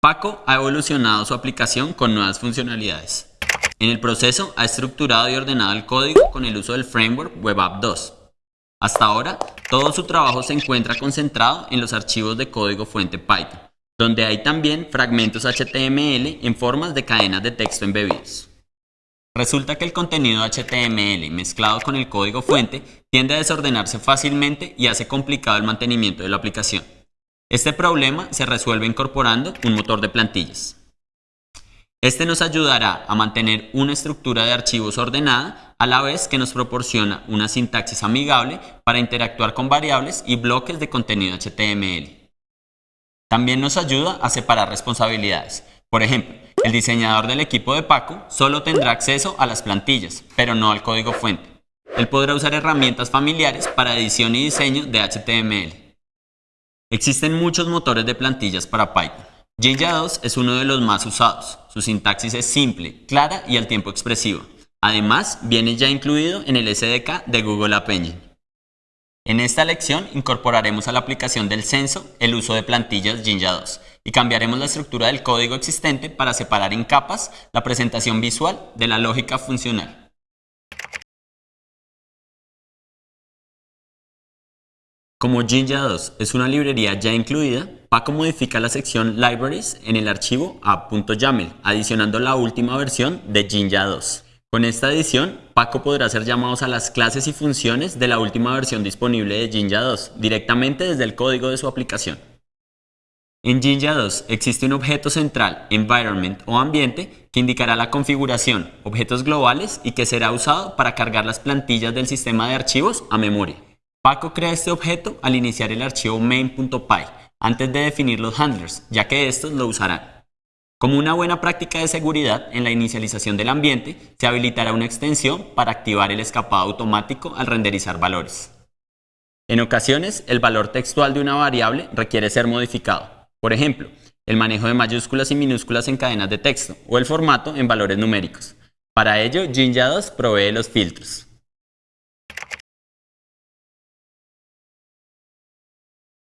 Paco ha evolucionado su aplicación con nuevas funcionalidades. En el proceso ha estructurado y ordenado el código con el uso del framework Web App 2. Hasta ahora, todo su trabajo se encuentra concentrado en los archivos de código fuente Python, donde hay también fragmentos HTML en formas de cadenas de texto embebidos. Resulta que el contenido HTML mezclado con el código fuente tiende a desordenarse fácilmente y hace complicado el mantenimiento de la aplicación. Este problema se resuelve incorporando un motor de plantillas. Este nos ayudará a mantener una estructura de archivos ordenada a la vez que nos proporciona una sintaxis amigable para interactuar con variables y bloques de contenido HTML. También nos ayuda a separar responsabilidades. Por ejemplo, el diseñador del equipo de Paco solo tendrá acceso a las plantillas, pero no al código fuente. Él podrá usar herramientas familiares para edición y diseño de HTML. Existen muchos motores de plantillas para Python. Jinja 2 es uno de los más usados. Su sintaxis es simple, clara y al tiempo expresiva. Además, viene ya incluido en el SDK de Google App Engine. En esta lección incorporaremos a la aplicación del censo el uso de plantillas Jinja 2 y cambiaremos la estructura del código existente para separar en capas la presentación visual de la lógica funcional. Como Jinja 2 es una librería ya incluida, Paco modifica la sección Libraries en el archivo app.yaml, adicionando la última versión de Jinja 2. Con esta edición, Paco podrá hacer llamados a las clases y funciones de la última versión disponible de Jinja 2 directamente desde el código de su aplicación. En Jinja 2 existe un objeto central, environment o ambiente, que indicará la configuración, objetos globales y que será usado para cargar las plantillas del sistema de archivos a memoria. Paco crea este objeto al iniciar el archivo main.py, antes de definir los handlers, ya que estos lo usarán. Como una buena práctica de seguridad, en la inicialización del ambiente se habilitará una extensión para activar el escapado automático al renderizar valores. En ocasiones, el valor textual de una variable requiere ser modificado. Por ejemplo, el manejo de mayúsculas y minúsculas en cadenas de texto o el formato en valores numéricos. Para ello, Jinja 2 provee los filtros.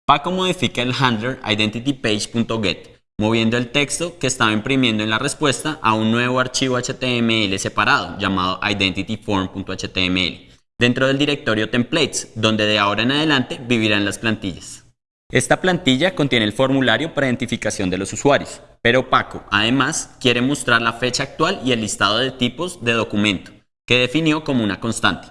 Paco modifica el handler identityPage.get, moviendo el texto que estaba imprimiendo en la respuesta a un nuevo archivo HTML separado llamado identityform.html dentro del directorio templates, donde de ahora en adelante vivirán las plantillas. Esta plantilla contiene el formulario para identificación de los usuarios, pero Paco además quiere mostrar la fecha actual y el listado de tipos de documento, que definió como una constante.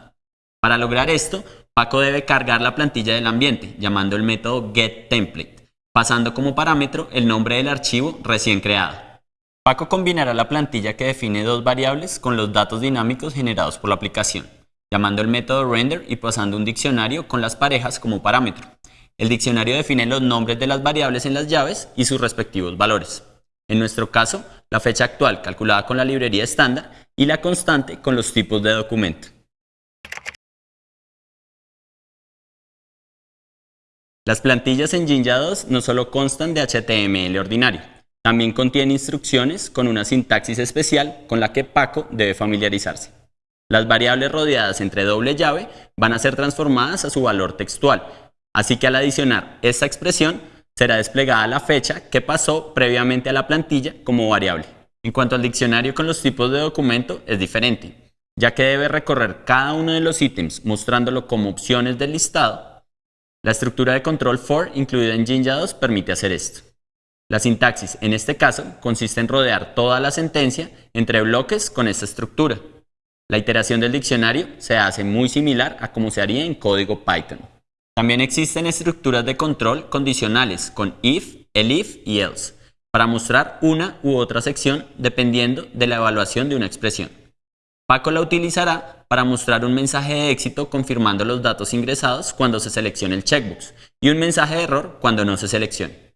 Para lograr esto, Paco debe cargar la plantilla del ambiente, llamando el método getTemplate, pasando como parámetro el nombre del archivo recién creado. Paco combinará la plantilla que define dos variables con los datos dinámicos generados por la aplicación, llamando el método render y pasando un diccionario con las parejas como parámetro. El diccionario define los nombres de las variables en las llaves y sus respectivos valores. En nuestro caso, la fecha actual calculada con la librería estándar y la constante con los tipos de documento. Las plantillas en Jinja 2 no solo constan de HTML ordinario, también contienen instrucciones con una sintaxis especial con la que Paco debe familiarizarse. Las variables rodeadas entre doble llave van a ser transformadas a su valor textual, así que al adicionar esta expresión será desplegada la fecha que pasó previamente a la plantilla como variable. En cuanto al diccionario con los tipos de documento es diferente, ya que debe recorrer cada uno de los ítems mostrándolo como opciones del listado la estructura de control for incluida en Jinja 2 permite hacer esto. La sintaxis, en este caso, consiste en rodear toda la sentencia entre bloques con esta estructura. La iteración del diccionario se hace muy similar a como se haría en código Python. También existen estructuras de control condicionales con if, elif y else, para mostrar una u otra sección dependiendo de la evaluación de una expresión. Paco la utilizará para mostrar un mensaje de éxito confirmando los datos ingresados cuando se seleccione el checkbox y un mensaje de error cuando no se seleccione.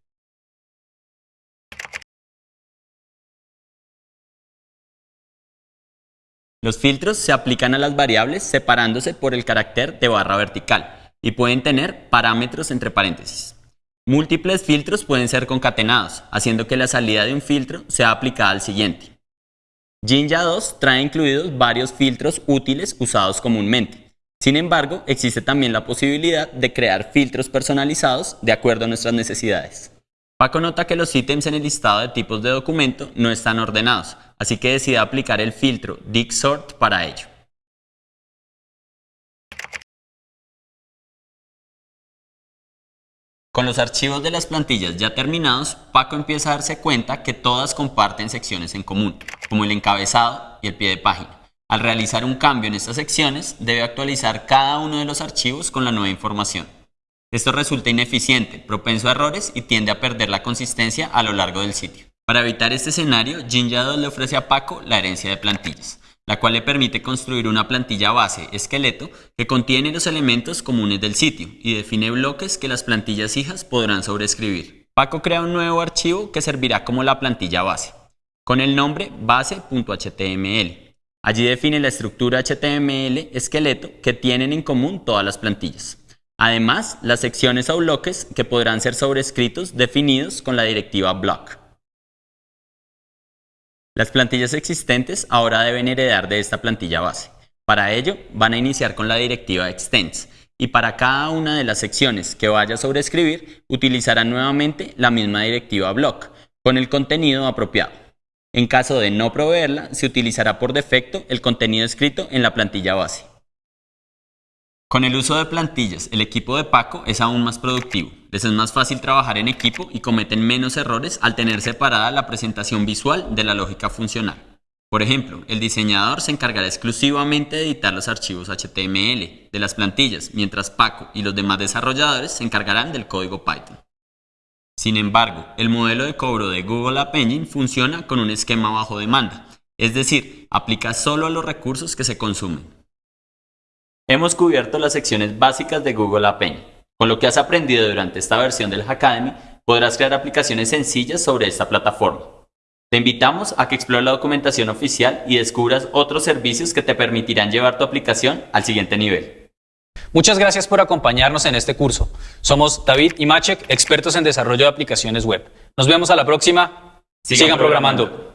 Los filtros se aplican a las variables separándose por el carácter de barra vertical y pueden tener parámetros entre paréntesis. Múltiples filtros pueden ser concatenados, haciendo que la salida de un filtro sea aplicada al siguiente. Jinja 2 trae incluidos varios filtros útiles usados comúnmente. Sin embargo, existe también la posibilidad de crear filtros personalizados de acuerdo a nuestras necesidades. Paco nota que los ítems en el listado de tipos de documento no están ordenados, así que decide aplicar el filtro DigSort para ello. Con los archivos de las plantillas ya terminados, Paco empieza a darse cuenta que todas comparten secciones en común, como el encabezado y el pie de página. Al realizar un cambio en estas secciones, debe actualizar cada uno de los archivos con la nueva información. Esto resulta ineficiente, propenso a errores y tiende a perder la consistencia a lo largo del sitio. Para evitar este escenario, Jinja 2 le ofrece a Paco la herencia de plantillas, la cual le permite construir una plantilla base esqueleto que contiene los elementos comunes del sitio y define bloques que las plantillas hijas podrán sobreescribir. Paco crea un nuevo archivo que servirá como la plantilla base, con el nombre base.html. Allí define la estructura HTML esqueleto que tienen en común todas las plantillas. Además, las secciones o bloques que podrán ser sobrescritos definidos con la directiva block. Las plantillas existentes ahora deben heredar de esta plantilla base. Para ello, van a iniciar con la directiva extends y para cada una de las secciones que vaya a sobreescribir, utilizarán nuevamente la misma directiva block con el contenido apropiado. En caso de no proveerla, se utilizará por defecto el contenido escrito en la plantilla base. Con el uso de plantillas, el equipo de Paco es aún más productivo. Les es más fácil trabajar en equipo y cometen menos errores al tener separada la presentación visual de la lógica funcional. Por ejemplo, el diseñador se encargará exclusivamente de editar los archivos HTML de las plantillas, mientras Paco y los demás desarrolladores se encargarán del código Python. Sin embargo, el modelo de cobro de Google App Engine funciona con un esquema bajo demanda, es decir, aplica solo a los recursos que se consumen. Hemos cubierto las secciones básicas de Google App Engine. Con lo que has aprendido durante esta versión del Hackademy, podrás crear aplicaciones sencillas sobre esta plataforma. Te invitamos a que explores la documentación oficial y descubras otros servicios que te permitirán llevar tu aplicación al siguiente nivel. Muchas gracias por acompañarnos en este curso. Somos David y Machek, expertos en desarrollo de aplicaciones web. Nos vemos a la próxima. Sigan, programando.